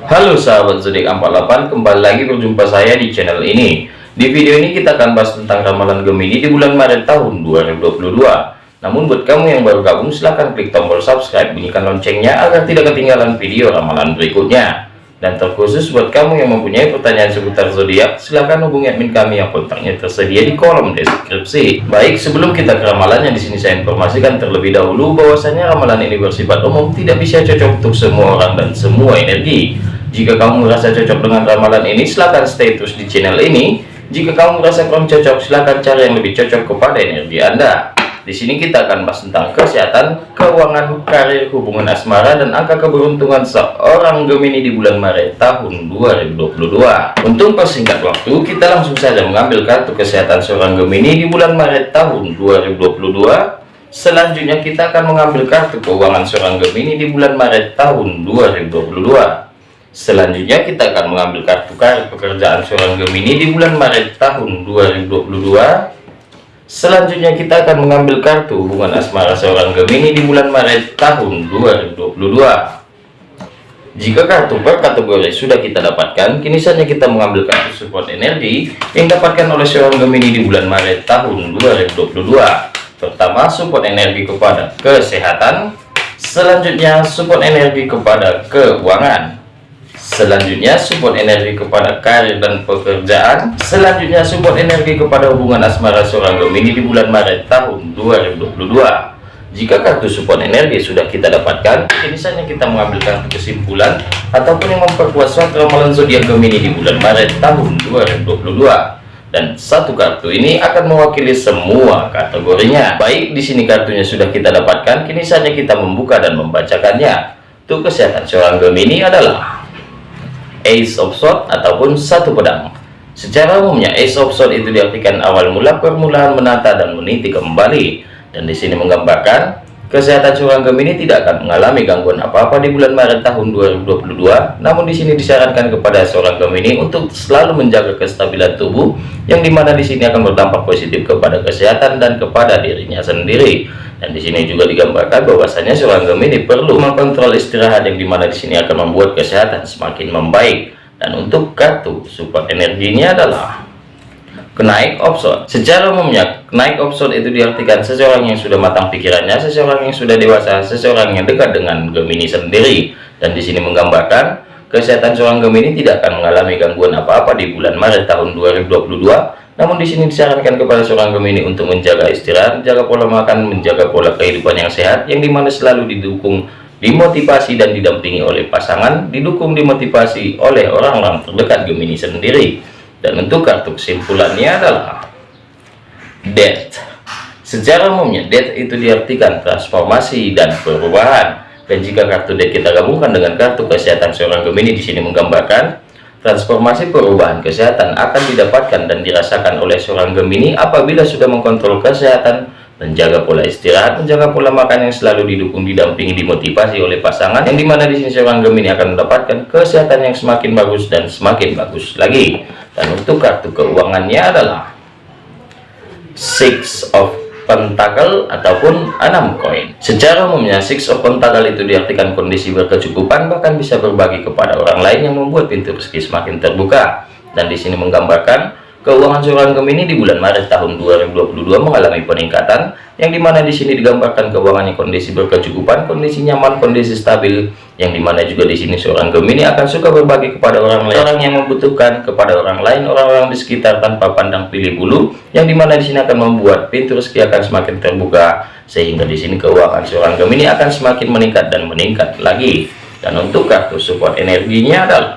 Halo sahabat zodiak 48 kembali lagi berjumpa saya di channel ini. Di video ini kita akan bahas tentang ramalan Gemini di bulan Maret tahun 2022 namun buat kamu yang baru gabung silahkan klik tombol subscribe bunyikan loncengnya agar tidak ketinggalan video ramalan berikutnya dan terkhusus buat kamu yang mempunyai pertanyaan seputar zodiak, silahkan hubungi admin kami yang kontaknya tersedia di kolom deskripsi. Baik, sebelum kita ke ramalannya di sini saya informasikan terlebih dahulu bahwasanya ramalan ini bersifat umum, tidak bisa cocok untuk semua orang dan semua energi. Jika kamu merasa cocok dengan ramalan ini, silahkan stay terus di channel ini. Jika kamu merasa kurang cocok, silahkan cari yang lebih cocok kepada energi Anda. Di sini kita akan bahas tentang kesehatan, keuangan, karir, hubungan asmara, dan angka keberuntungan seorang Gemini di bulan Maret tahun 2022. Untuk persingkat waktu, kita langsung saja mengambil kartu kesehatan seorang Gemini di bulan Maret tahun 2022. Selanjutnya kita akan mengambil kartu keuangan seorang Gemini di bulan Maret tahun 2022. Selanjutnya kita akan mengambil kartu karir pekerjaan seorang Gemini di bulan Maret tahun 2022. Selanjutnya kita akan mengambil kartu hubungan asmara seorang Gemini di bulan Maret tahun 2022. Jika kartu per kategori sudah kita dapatkan, kini saatnya kita mengambil kartu support energi yang dapatkan oleh seorang Gemini di bulan Maret tahun 2022. Pertama, support energi kepada kesehatan. Selanjutnya, support energi kepada keuangan. Selanjutnya support energi kepada karir dan pekerjaan. Selanjutnya support energi kepada hubungan asmara seorang Gemini di bulan Maret tahun 2022. Jika kartu support energi sudah kita dapatkan, ini saatnya kita mengambil kartu kesimpulan ataupun yang memperkuat suatu ramalan zodiak Gemini di bulan Maret tahun 2022. Dan satu kartu ini akan mewakili semua kategorinya. Baik, di sini kartunya sudah kita dapatkan, kini saatnya kita membuka dan membacakannya. Untuk kesehatan seorang Gemini adalah Ace of Swords ataupun satu pedang. Secara umumnya Ace of Swords itu diartikan awal mula permulaan menata dan meniti kembali. Dan di sini menggambarkan kesehatan seorang Gemini tidak akan mengalami gangguan apa-apa di bulan Maret tahun 2022. Namun di sini disarankan kepada seorang Gemini untuk selalu menjaga kestabilan tubuh yang di mana di sini akan berdampak positif kepada kesehatan dan kepada dirinya sendiri dan di sini juga digambarkan bahwasanya seorang Gemini perlu mengontrol istirahat yang di mana di sini akan membuat kesehatan semakin membaik. Dan untuk kartu support energinya adalah kenaik opson. Secara umumnya, kenaik opson itu diartikan seseorang yang sudah matang pikirannya, seseorang yang sudah dewasa, seseorang yang dekat dengan Gemini sendiri. Dan di sini menggambarkan kesehatan seorang Gemini tidak akan mengalami gangguan apa-apa di bulan Maret tahun 2022 namun di sini disarankan kepada seorang Gemini untuk menjaga istirahat, menjaga pola makan, menjaga pola kehidupan yang sehat, yang di mana selalu didukung, dimotivasi dan didampingi oleh pasangan, didukung, dimotivasi oleh orang-orang terdekat Gemini sendiri. Dan untuk kartu kesimpulannya adalah Death. Secara umumnya, Death itu diartikan transformasi dan perubahan. Dan jika kartu Death kita gabungkan dengan kartu kesehatan seorang Gemini di sini menggambarkan Transformasi perubahan kesehatan akan didapatkan dan dirasakan oleh seorang Gemini apabila sudah mengkontrol kesehatan, menjaga pola istirahat, menjaga pola makan yang selalu didukung, didampingi, dimotivasi oleh pasangan, yang di mana di sini seorang Gemini akan mendapatkan kesehatan yang semakin bagus dan semakin bagus lagi. Dan untuk kartu keuangannya adalah Six of pentakel ataupun enam koin. Secara umumnya six of pentakel itu diartikan kondisi berkecukupan bahkan bisa berbagi kepada orang lain yang membuat pintu rezeki semakin terbuka. Dan di sini menggambarkan keuangan seorang Gemini di bulan Maret tahun 2022 mengalami peningkatan yang di mana di sini digambarkan keuangannya kondisi berkecukupan, kondisi nyaman, kondisi stabil, yang di mana juga di sini seorang Gemini akan suka berbagi kepada orang lain, orang yang membutuhkan kepada orang lain, orang-orang di sekitar tanpa pandang pilih bulu, yang di mana di sini akan membuat pintu rezeki akan semakin terbuka, sehingga di sini keuangan seorang Gemini akan semakin meningkat dan meningkat lagi. Dan untuk kartu support energinya adalah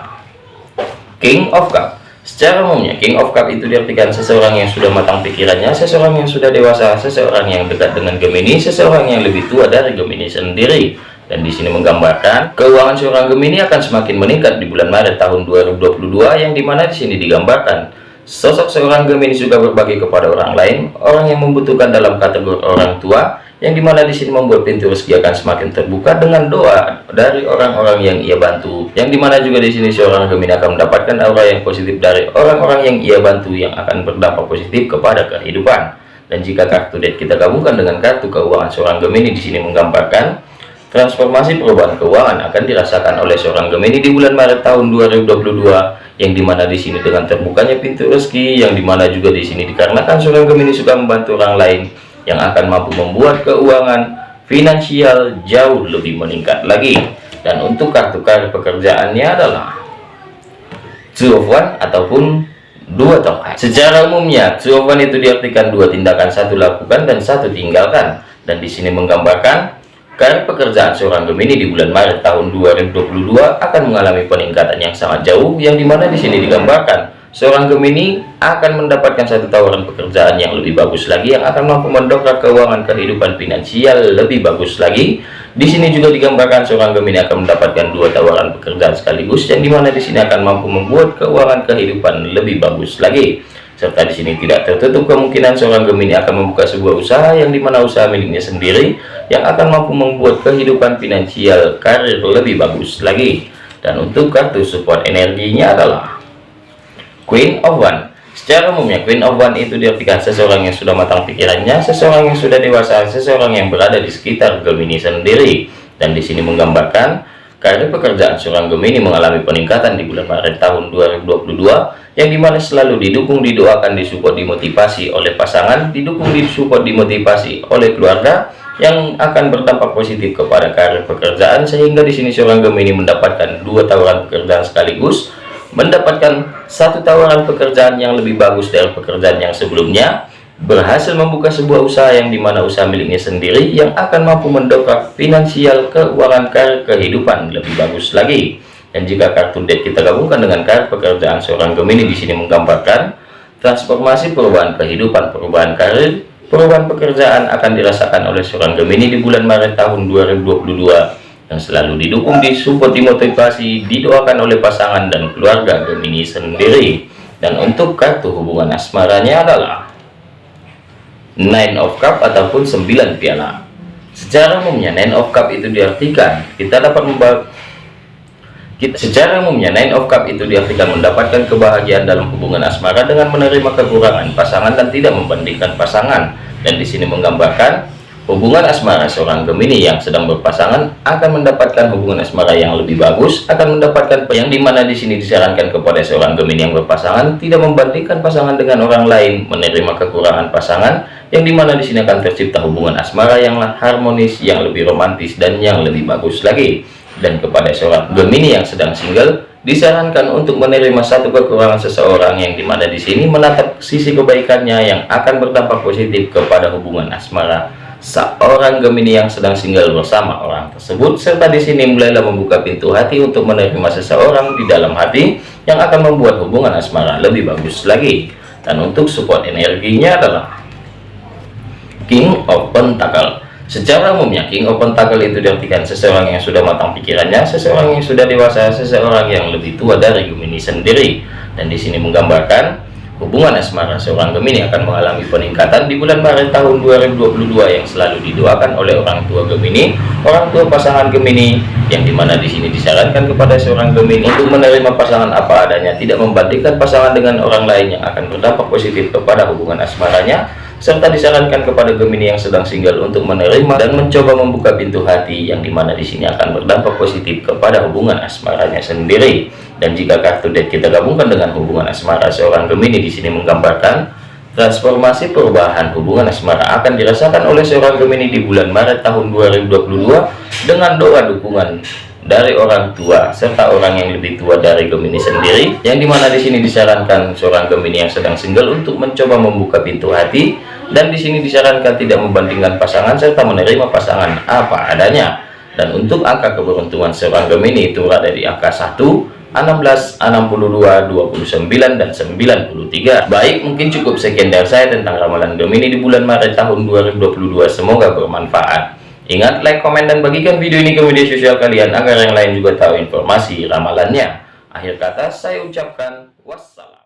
King of Cup Secara umumnya, King of Cup itu diartikan seseorang yang sudah matang pikirannya, seseorang yang sudah dewasa, seseorang yang dekat dengan Gemini, seseorang yang lebih tua dari Gemini sendiri. Dan di sini menggambarkan keuangan seorang Gemini akan semakin meningkat di bulan Maret tahun 2022 yang di mana di sini digambarkan sosok seorang Gemini juga berbagi kepada orang lain, orang yang membutuhkan dalam kategori orang tua, yang di mana di sini membuat pintu rezeki akan semakin terbuka dengan doa dari orang-orang yang ia bantu. Yang di mana juga di sini seorang Gemini akan mendapatkan aura yang positif dari orang-orang yang ia bantu yang akan berdampak positif kepada kehidupan. Dan jika kartu deck kita gabungkan dengan kartu keuangan seorang Gemini di sini menggambarkan Transformasi perubahan keuangan akan dirasakan oleh seorang Gemini di bulan Maret tahun 2022 yang di mana di sini dengan terbukanya pintu rezeki yang di mana juga di sini dikarenakan seorang Gemini suka membantu orang lain yang akan mampu membuat keuangan finansial jauh lebih meningkat lagi. Dan untuk kartu kartu pekerjaannya adalah two of one ataupun dua tongkat secara umumnya two of one itu diartikan dua tindakan satu lakukan dan satu tinggalkan. Dan di sini menggambarkan Karir pekerjaan seorang Gemini di bulan Maret tahun 2022 akan mengalami peningkatan yang sangat jauh yang di mana di sini digambarkan seorang Gemini akan mendapatkan satu tawaran pekerjaan yang lebih bagus lagi yang akan mampu mendongkrak keuangan kehidupan finansial lebih bagus lagi. Di sini juga digambarkan seorang Gemini akan mendapatkan dua tawaran pekerjaan sekaligus yang di mana di sini akan mampu membuat keuangan kehidupan lebih bagus lagi serta di sini tidak tertutup kemungkinan seorang Gemini akan membuka sebuah usaha yang di mana usaha miliknya sendiri yang akan mampu membuat kehidupan finansial karir lebih bagus lagi dan untuk kartu support energinya adalah Queen of One. Secara umumnya Queen of One itu diartikan seseorang yang sudah matang pikirannya seseorang yang sudah dewasa seseorang yang berada di sekitar Gemini sendiri. Dan di sini menggambarkan karir pekerjaan seorang Gemini mengalami peningkatan di bulan Maret tahun 2022 yang di mana selalu didukung didoakan disupport dimotivasi oleh pasangan didukung disupport dimotivasi oleh keluarga yang akan berdampak positif kepada karir pekerjaan sehingga di sini seorang Gemini mendapatkan dua tawaran pekerjaan sekaligus mendapatkan satu tawaran pekerjaan yang lebih bagus dari pekerjaan yang sebelumnya berhasil membuka sebuah usaha yang di mana usaha miliknya sendiri yang akan mampu mendongkrak finansial keuangan karir kehidupan lebih bagus lagi. Dan jika kartu date kita gabungkan dengan kartu pekerjaan seorang Gemini di sini menggambarkan transformasi perubahan kehidupan, perubahan karir, perubahan pekerjaan akan dirasakan oleh seorang Gemini di bulan Maret tahun 2022 yang selalu didukung, disupport, dimotivasi, didoakan oleh pasangan dan keluarga Gemini sendiri. Dan untuk kartu hubungan asmaranya adalah Nine of Cup ataupun 9 piala. Secara umumnya Nine of Cup itu diartikan kita dapat membawa kita, secara umumnya Nine of Cup itu diartikan mendapatkan kebahagiaan dalam hubungan asmara dengan menerima kekurangan pasangan dan tidak membandingkan pasangan. Dan di sini menggambarkan hubungan asmara seorang Gemini yang sedang berpasangan akan mendapatkan hubungan asmara yang lebih bagus, akan mendapatkan yang di mana di sini disarankan kepada seorang Gemini yang berpasangan tidak membandingkan pasangan dengan orang lain, menerima kekurangan pasangan yang di mana di sini akan tercipta hubungan asmara yang harmonis, yang lebih romantis dan yang lebih bagus lagi. Dan kepada seorang Gemini yang sedang single disarankan untuk menerima satu kekurangan seseorang yang di mana di sini menatap sisi kebaikannya yang akan berdampak positif kepada hubungan asmara seorang Gemini yang sedang single bersama orang tersebut serta di sini mulailah membuka pintu hati untuk menerima seseorang di dalam hati yang akan membuat hubungan asmara lebih bagus lagi dan untuk support energinya adalah King of Pentacle Secara umumnya King of Pentacle itu diartikan seseorang yang sudah matang pikirannya, seseorang yang sudah dewasa, seseorang yang lebih tua dari Gemini sendiri. Dan di sini menggambarkan hubungan asmara seorang Gemini akan mengalami peningkatan di bulan Maret tahun 2022 yang selalu didoakan oleh orang tua Gemini, orang tua pasangan Gemini yang di mana di sini disarankan kepada seorang Gemini untuk menerima pasangan apa adanya, tidak membandingkan pasangan dengan orang lain yang akan berdampak positif kepada hubungan asmaranya serta disarankan kepada Gemini yang sedang single untuk menerima dan mencoba membuka pintu hati yang di mana di sini akan berdampak positif kepada hubungan asmaranya sendiri. Dan jika kartu date kita gabungkan dengan hubungan asmara seorang Gemini di sini menggambarkan transformasi perubahan hubungan asmara akan dirasakan oleh seorang Gemini di bulan Maret tahun 2022 dengan doa dukungan dari orang tua serta orang yang lebih tua dari Gemini sendiri yang di mana di sini disarankan seorang Gemini yang sedang single untuk mencoba membuka pintu hati dan di sini disarankan tidak membandingkan pasangan serta menerima pasangan apa adanya. Dan untuk angka keberuntungan seorang Gemini itu ada di angka 1 16, 62, 29, dan 93 baik mungkin cukup sekian dari saya tentang ramalan Gemini di bulan Maret tahun 2022 semoga bermanfaat Ingat, like, komen, dan bagikan video ini ke media sosial kalian agar yang lain juga tahu informasi ramalannya. Akhir kata, saya ucapkan wassalam.